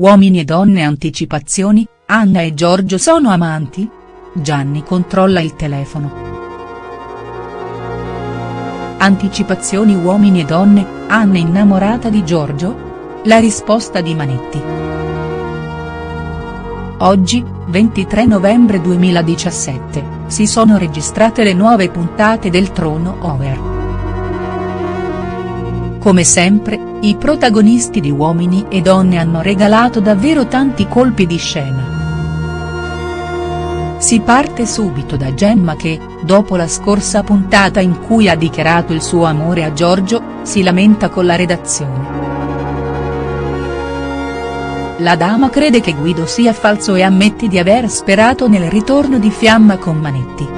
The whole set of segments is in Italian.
Uomini e donne anticipazioni, Anna e Giorgio sono amanti? Gianni controlla il telefono. Anticipazioni uomini e donne, Anna innamorata di Giorgio? La risposta di Manetti. Oggi, 23 novembre 2017, si sono registrate le nuove puntate del Trono Over. Come sempre, i protagonisti di Uomini e Donne hanno regalato davvero tanti colpi di scena. Si parte subito da Gemma che, dopo la scorsa puntata in cui ha dichiarato il suo amore a Giorgio, si lamenta con la redazione. La dama crede che Guido sia falso e ammette di aver sperato nel ritorno di Fiamma con Manetti.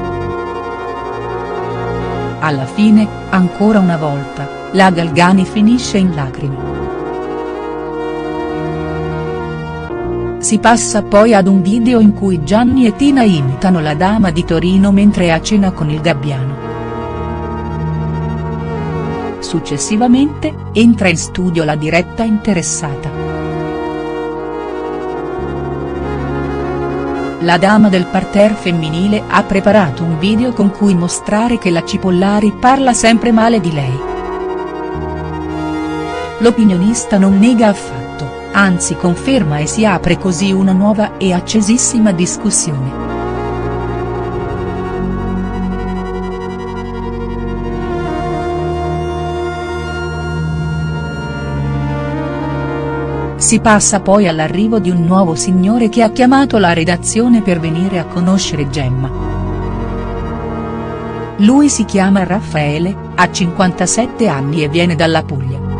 Alla fine, ancora una volta, la Galgani finisce in lacrime. Si passa poi ad un video in cui Gianni e Tina imitano la dama di Torino mentre è a cena con il Gabbiano. Successivamente, entra in studio la diretta interessata. La dama del parterre femminile ha preparato un video con cui mostrare che la Cipollari parla sempre male di lei. L'opinionista non nega affatto, anzi conferma e si apre così una nuova e accesissima discussione. Si passa poi all'arrivo di un nuovo signore che ha chiamato la redazione per venire a conoscere Gemma. Lui si chiama Raffaele, ha 57 anni e viene dalla Puglia.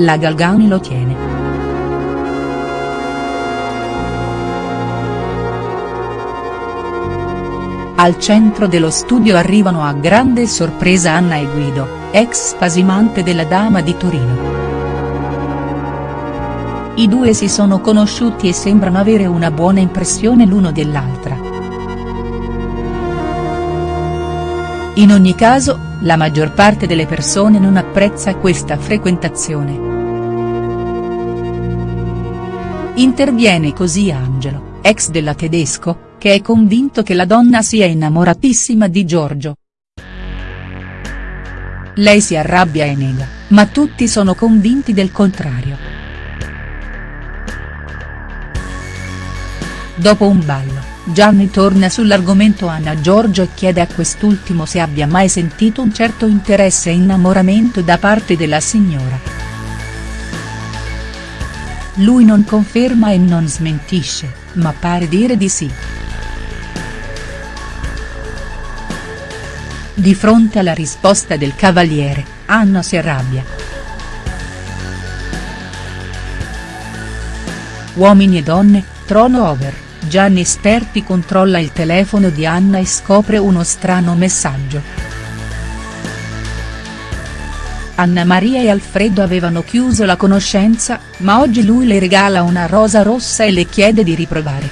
La Galgani lo tiene. Al centro dello studio arrivano a grande sorpresa Anna e Guido, ex spasimante della Dama di Torino. I due si sono conosciuti e sembrano avere una buona impressione l'uno dell'altra. In ogni caso, la maggior parte delle persone non apprezza questa frequentazione. Interviene così Angelo, ex della Tedesco, che è convinto che la donna sia innamoratissima di Giorgio. Lei si arrabbia e nega, ma tutti sono convinti del contrario. Dopo un ballo, Gianni torna sull'argomento Anna Giorgio e chiede a quest'ultimo se abbia mai sentito un certo interesse e innamoramento da parte della signora. Lui non conferma e non smentisce, ma pare dire di sì. Di fronte alla risposta del cavaliere, Anna si arrabbia. Uomini e donne, trono over, Gianni Sterpi controlla il telefono di Anna e scopre uno strano messaggio. Anna Maria e Alfredo avevano chiuso la conoscenza, ma oggi lui le regala una rosa rossa e le chiede di riprovare.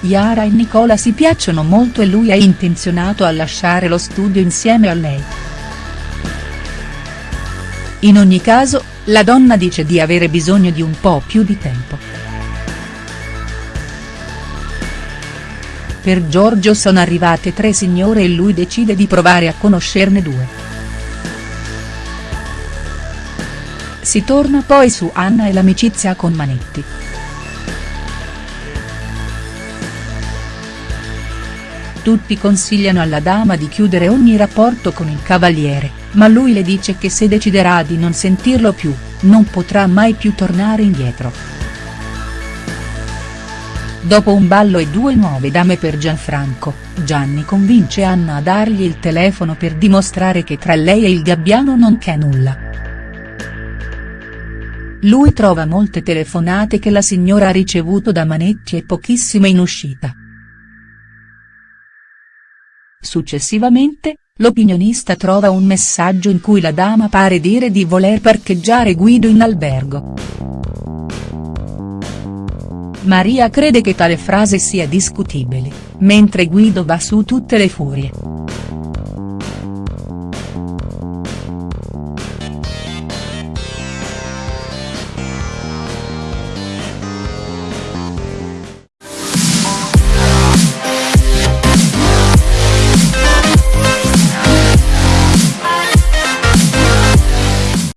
Yara e Nicola si piacciono molto e lui è intenzionato a lasciare lo studio insieme a lei. In ogni caso, la donna dice di avere bisogno di un po' più di tempo. Per Giorgio sono arrivate tre signore e lui decide di provare a conoscerne due. Si torna poi su Anna e l'amicizia con Manetti. Tutti consigliano alla dama di chiudere ogni rapporto con il cavaliere, ma lui le dice che se deciderà di non sentirlo più, non potrà mai più tornare indietro. Dopo un ballo e due nuove dame per Gianfranco, Gianni convince Anna a dargli il telefono per dimostrare che tra lei e il gabbiano non c'è nulla. Lui trova molte telefonate che la signora ha ricevuto da Manetti e pochissime in uscita. Successivamente, l'opinionista trova un messaggio in cui la dama pare dire di voler parcheggiare Guido in albergo. Maria crede che tale frase sia discutibile, mentre Guido va su tutte le furie.